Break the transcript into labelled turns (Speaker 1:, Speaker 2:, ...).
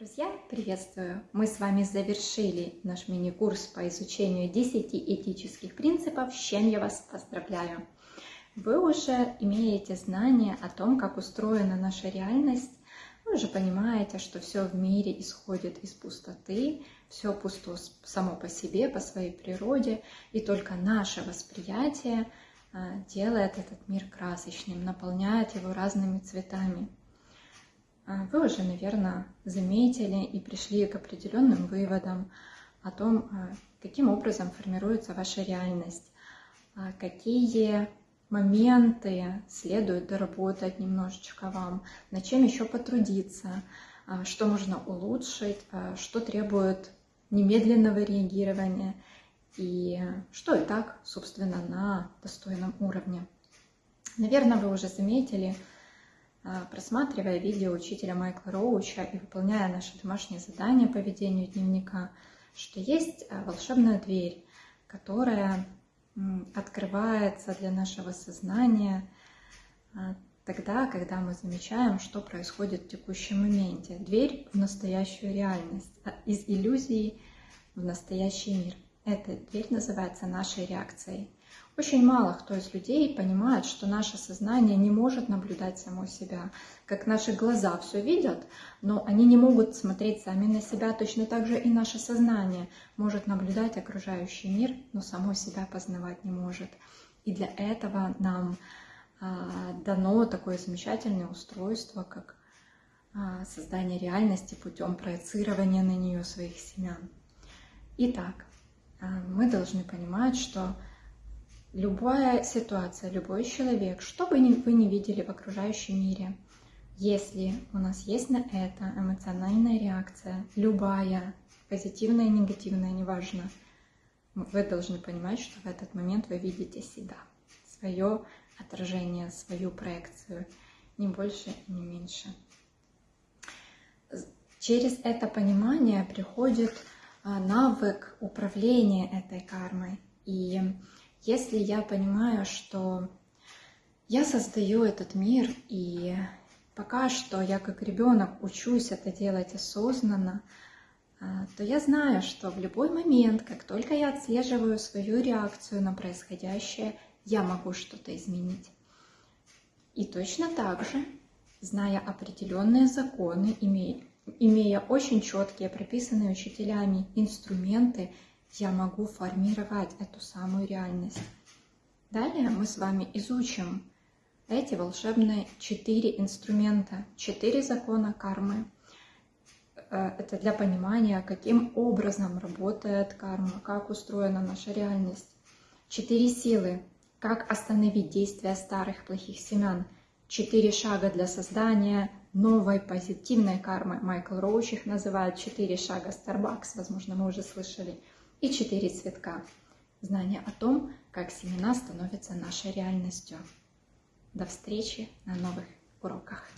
Speaker 1: Друзья, приветствую! Мы с вами завершили наш мини-курс по изучению 10 этических принципов, с чем я вас поздравляю! Вы уже имеете знание о том, как устроена наша реальность, вы уже понимаете, что все в мире исходит из пустоты, все пусто само по себе, по своей природе, и только наше восприятие а, делает этот мир красочным, наполняет его разными цветами. А, вы уже, наверное, заметили и пришли к определенным выводам о том, а, каким образом формируется ваша реальность, какие моменты следует доработать немножечко вам, над чем еще потрудиться, что можно улучшить, что требует немедленного реагирования и что и так, собственно, на достойном уровне. Наверное, вы уже заметили, а, просматривая видео учителя Майкла Роуча и выполняя наши домашние задания по ведению дневника, что есть а, волшебная дверь, которая открывается для нашего сознания а, тогда, когда мы замечаем, что происходит в текущем моменте. Дверь в настоящую реальность, из иллюзии в настоящий мир. Эта дверь называется нашей реакцией. Очень мало кто из людей понимает, что наше сознание не может наблюдать само себя, как наши глаза все видят, но они не могут смотреть сами на себя, точно так же и наше сознание может наблюдать окружающий мир, но само себя познавать не может. И для этого нам а, дано такое замечательное устройство, как а, создание реальности путем проецирования на нее своих семян. Итак, мы должны понимать, что любая ситуация, любой человек, что бы вы ни видели в окружающем мире, если у нас есть на это эмоциональная реакция, любая, позитивная, негативная, неважно, вы должны понимать, что в этот момент вы видите себя, свое отражение, свою проекцию, не больше не меньше. Через это понимание приходит навык управления этой кармой. И если я понимаю, что я создаю этот мир, и пока что я как ребенок учусь это делать осознанно, а, то я знаю, что в любой момент, как только я отслеживаю свою реакцию на происходящее, я могу что-то изменить. И точно так же, зная определенные законы, имея, имея очень четкие, прописанные учителями инструменты, я могу формировать эту самую реальность. Далее мы с вами изучим эти волшебные четыре инструмента, четыре закона кармы. Э, это для понимания, каким образом работает карма, как устроена наша реальность. Четыре силы, как остановить действия старых плохих семян. Четыре шага для создания новой позитивной кармы. Майкл Роуч их называет четыре шага Starbucks, возможно, мы уже слышали и четыре цветка. Знание о том, как семена становятся нашей реальностью. До встречи на новых уроках.